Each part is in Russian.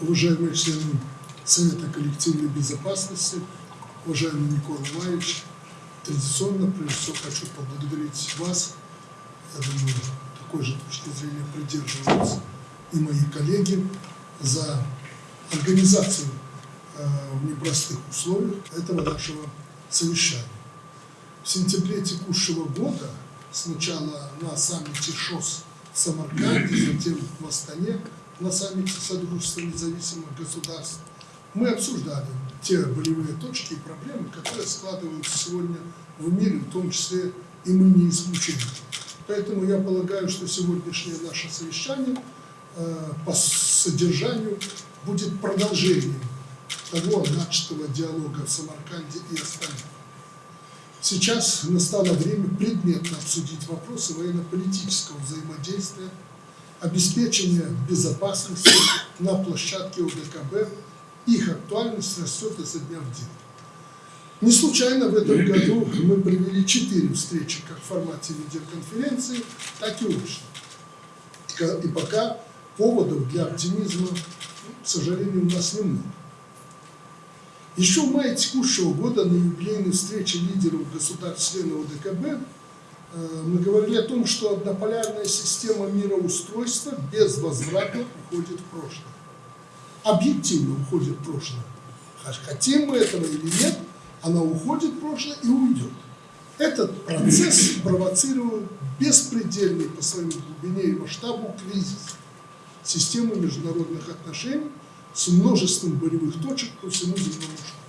уважаемые члены Совета коллективной безопасности, уважаемый Никола Иванович, традиционно, прежде всего, хочу поблагодарить вас. Я думаю, такой же точки зрения придерживаются и мои коллеги за организацию э, в непростых условиях этого нашего совещания. В сентябре текущего года сначала на саммите ШОС в Самарканде, затем в Астане на саммите Содружества независимых государств мы обсуждали те болевые точки и проблемы, которые складываются сегодня в мире, в том числе и мы не исключение. Поэтому я полагаю, что сегодняшнее наше совещание э, по содержанию будет продолжением того начатого диалога в Самарканде и остальных. Сейчас настало время предметно обсудить вопросы военно-политического взаимодействия, обеспечения безопасности на площадке ОДКБ их актуальность растет изо дня в день. Не случайно в этом году мы провели четыре встречи как в формате видеоконференции, так и очно. И пока поводов для оптимизма, к сожалению, у нас немного. Еще в мае текущего года на юбилейной встрече лидеров государств-членов ОДКБ мы говорили о том, что однополярная система мироустройства безвозвратно уходит в прошлое объективно уходит в прошлое. Хотим мы этого или нет, она уходит в прошлое и уйдет. Этот процесс провоцирует беспредельный по своей глубине и масштабу кризис системы международных отношений с множеством болевых точек по всему земному шару.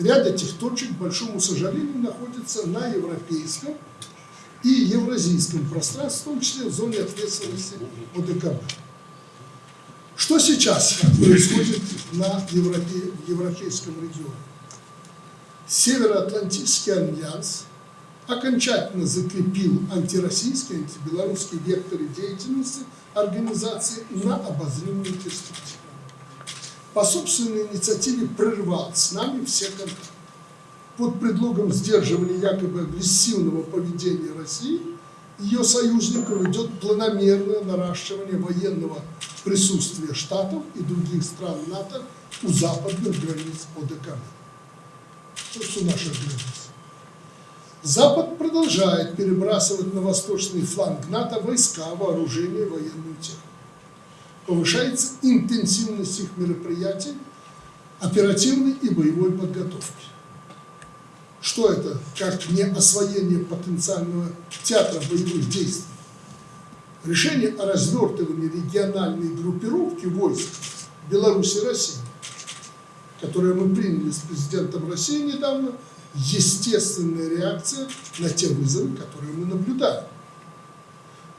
Ряд этих точек, к большому сожалению, находится на европейском и евразийском пространстве, в том числе в зоне ответственности ОДКБ. Что сейчас происходит на Европе, европейском регионе? Североатлантический альянс окончательно закрепил антироссийский, антибелорусский векторы деятельности организации на обозримую перспективу. По собственной инициативе прервал с нами все контакты. Под предлогом сдерживания якобы агрессивного поведения России ее союзников идет планомерное наращивание военного присутствия Штатов и других стран НАТО у западных границ ОДКБ. То есть у наших границ. Запад продолжает перебрасывать на восточный фланг НАТО войска, вооружение и военную технику. Повышается интенсивность их мероприятий, оперативной и боевой подготовки. Что это, как не освоение потенциального театра боевых действий? Решение о развертывании региональной группировки войск Беларуси и России, которое мы приняли с президентом России недавно, естественная реакция на те вызовы, которые мы наблюдаем.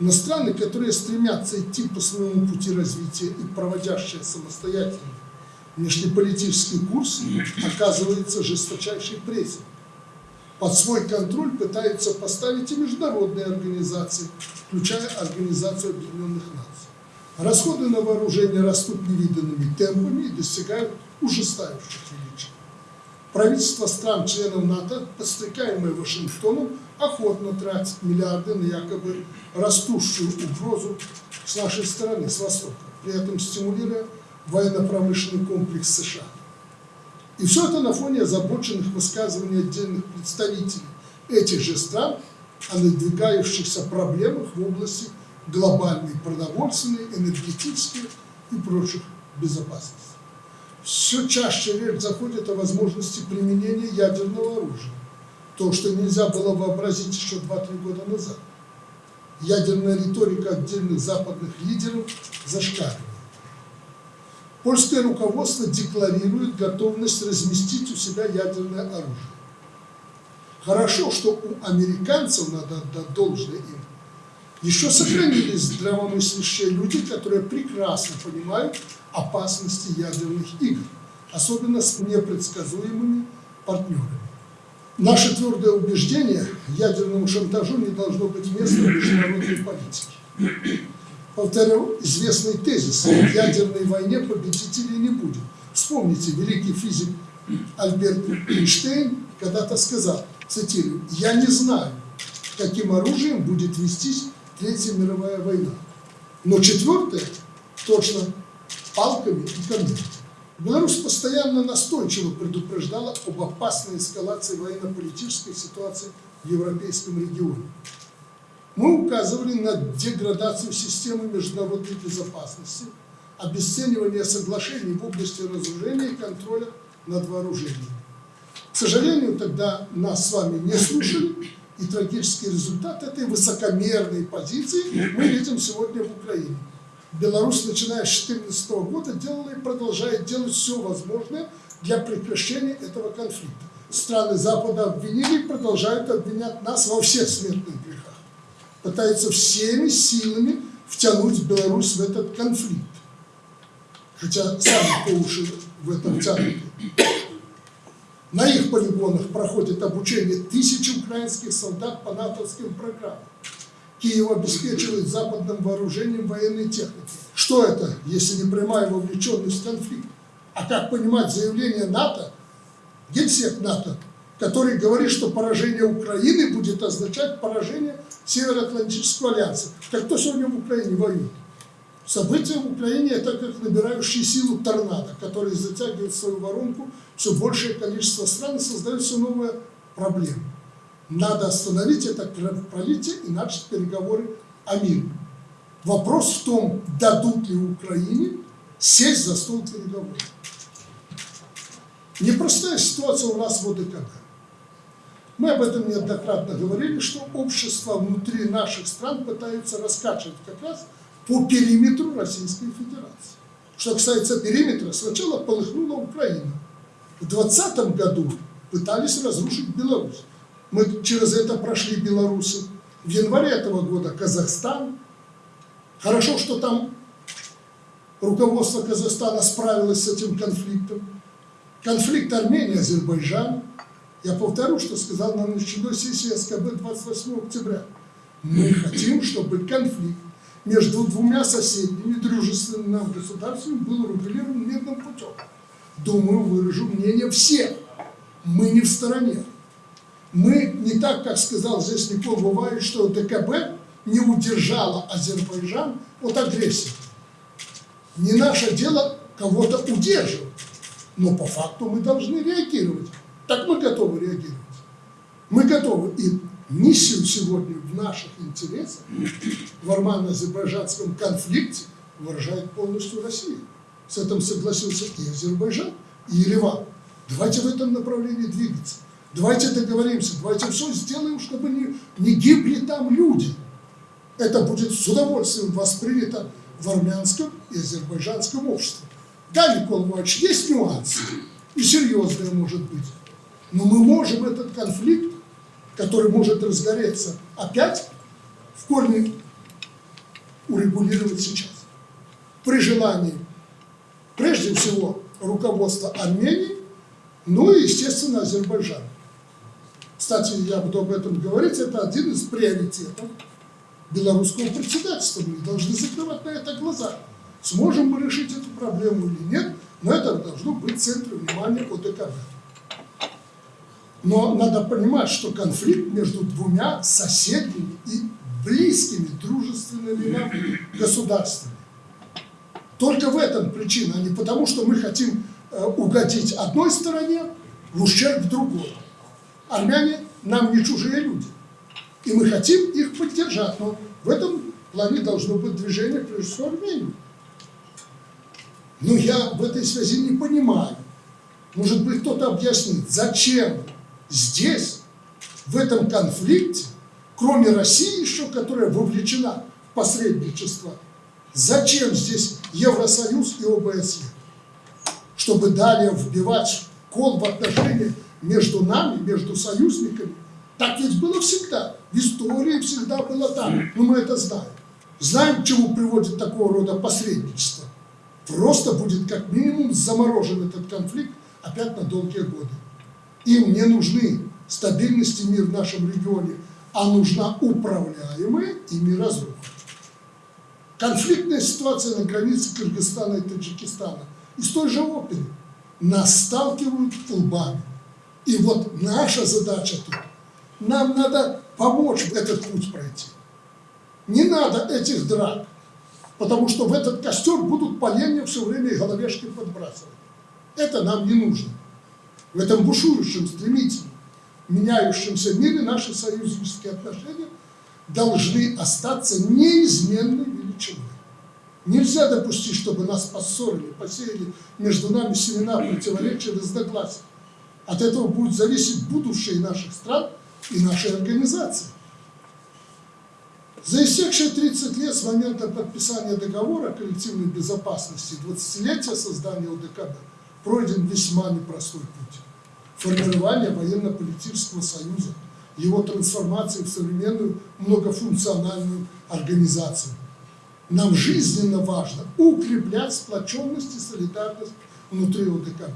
Но страны, которые стремятся идти по своему пути развития и проводящие самостоятельный внешнеполитический курс, оказывается жесточайшей прессой под свой контроль пытаются поставить и международные организации, включая Организацию Объединенных Наций. Расходы на вооружение растут невиданными темпами и достигают ужасающих величин. Правительство стран-членов НАТО, подстрекаемое Вашингтоном, охотно тратит миллиарды на якобы растущую угрозу с нашей стороны, с Востока, при этом стимулируя военно-промышленный комплекс США. И все это на фоне озабоченных высказываний отдельных представителей этих же стран о надвигающихся проблемах в области глобальной продовольственной, энергетической и прочих безопасности. Все чаще речь заходит о возможности применения ядерного оружия. То, что нельзя было вообразить еще 2-3 года назад. Ядерная риторика отдельных западных лидеров зашкаливает. Польское руководство декларирует готовность разместить у себя ядерное оружие. Хорошо, что у американцев, надо отдать должное им, еще сохранились здравомыслящие люди, которые прекрасно понимают опасности ядерных игр, особенно с непредсказуемыми партнерами. Наше твердое убеждение, ядерному шантажу не должно быть места в международной политике. Повторю известный тезис, в ядерной войне победителей не будет. Вспомните, великий физик Альберт Эйнштейн когда-то сказал, цитирую, «Я не знаю, каким оружием будет вестись Третья мировая война, но четвертая точно палками и камнями. Беларусь постоянно настойчиво предупреждала об опасной эскалации военно-политической ситуации в европейском регионе. Мы указывали на деградацию системы международной безопасности, обесценивание соглашений в области разоружения и контроля над вооружением. К сожалению, тогда нас с вами не слушали, и трагический результат этой высокомерной позиции мы видим сегодня в Украине. Беларусь, начиная с 2014 года, делала и продолжает делать все возможное для прекращения этого конфликта. Страны Запада обвинили и продолжают обвинять нас во всех смертных грехах. Пытаются всеми силами втянуть Беларусь в этот конфликт. Хотя сами по уши в этом втянуты. На их полигонах проходит обучение тысячи украинских солдат по натовским программам. Киев обеспечивает западным вооружением военной техники. Что это, если не прямая вовлеченность в конфликт? А как понимать заявление НАТО, генсек НАТО, который говорит, что поражение Украины будет означать поражение Североатлантического альянса. Так кто сегодня в Украине воюет? События в Украине – это как набирающие силу торнадо, который затягивает свою воронку все большее количество стран и создает все новые проблемы. Надо остановить это кровопролитие и начать переговоры о мире. Вопрос в том, дадут ли Украине сесть за стол переговоров. Непростая ситуация у нас в ОДКБ. Мы об этом неоднократно говорили, что общество внутри наших стран пытаются раскачивать как раз по периметру Российской Федерации. Что касается периметра, сначала полыхнула Украина. В 2020 году пытались разрушить Беларусь. Мы через это прошли белорусы. В январе этого года Казахстан. Хорошо, что там руководство Казахстана справилось с этим конфликтом. Конфликт Армении-Азербайджан. Я повторю, что сказал на начальной сессии СКБ 28 октября. Мы хотим, чтобы конфликт между двумя соседними дружественными нам государствами был урегулирован мирным путем. Думаю, выражу мнение всех. Мы не в стороне. Мы не так, как сказал здесь Никол Бывает, что ДКБ не удержала Азербайджан от агрессии. Не наше дело кого-то удерживать, но по факту мы должны реагировать. Так мы готовы реагировать. Мы готовы. И миссию сегодня в наших интересах в армяно-азербайджанском конфликте выражает полностью Россия. С этим согласился и Азербайджан, и Ереван. Давайте в этом направлении двигаться. Давайте договоримся, давайте все сделаем, чтобы не, не гибли там люди. Это будет с удовольствием воспринято в армянском и азербайджанском обществе. Да, Никол Иванович, есть нюансы, и серьезные может быть. Но мы можем этот конфликт, который может разгореться опять, в корне урегулировать сейчас. При желании, прежде всего, руководства Армении, ну и, естественно, Азербайджана. Кстати, я буду об этом говорить, это один из приоритетов белорусского председательства. Мы должны закрывать на это глаза. Сможем мы решить эту проблему или нет, но это должно быть в центре внимания ОДКБ. Но надо понимать, что конфликт между двумя соседними и близкими дружественными государствами. Только в этом причина, а не потому, что мы хотим э, угодить одной стороне в ущерб другой. Армяне нам не чужие люди. И мы хотим их поддержать, но в этом плане должно быть движение, прежде всего, Армении. Но я в этой связи не понимаю. Может быть, кто-то объяснит, зачем здесь, в этом конфликте, кроме России еще, которая вовлечена в посредничество, зачем здесь Евросоюз и ОБСЕ? Чтобы далее вбивать кол в отношения между нами, между союзниками. Так ведь было всегда. В истории всегда было так. Но мы это знаем. Знаем, к чему приводит такого рода посредничество. Просто будет как минимум заморожен этот конфликт опять на долгие годы. Им не нужны стабильность и мир в нашем регионе, а нужна управляемая ими разруха. Конфликтная ситуация на границе Кыргызстана и Таджикистана из той же оперы нас сталкивают лбами. И вот наша задача тут, нам надо помочь этот путь пройти. Не надо этих драк. потому что в этот костер будут поленья все время и головешки подбрасывать. Это нам не нужно. В этом бушующем, стремительном, меняющемся мире наши союзнические отношения должны остаться неизменной величиной. Нельзя допустить, чтобы нас поссорили, посеяли между нами семена противоречия, разногласий. От этого будет зависеть будущее наших стран и нашей организации. За истекшие 30 лет с момента подписания договора о коллективной безопасности 20-летия создания ОДКБ пройден весьма непростой путь. Формирование военно-политического союза, его трансформации в современную многофункциональную организацию. Нам жизненно важно укреплять сплоченность и солидарность внутри ОДКБ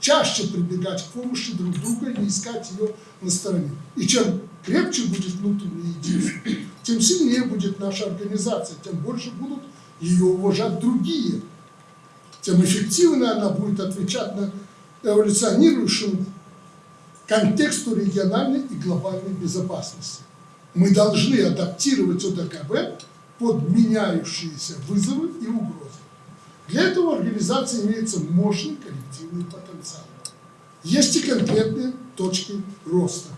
чаще прибегать к помощи друг друга и искать ее на стороне. И чем крепче будет внутреннее единство, тем сильнее будет наша организация, тем больше будут ее уважать другие, тем эффективнее она будет отвечать на эволюционирующему контексту региональной и глобальной безопасности. Мы должны адаптировать ОДКБ под меняющиеся вызовы и угрозы. Для этого организации имеется мощный коллективный потенциал. Есть и конкретные точки роста –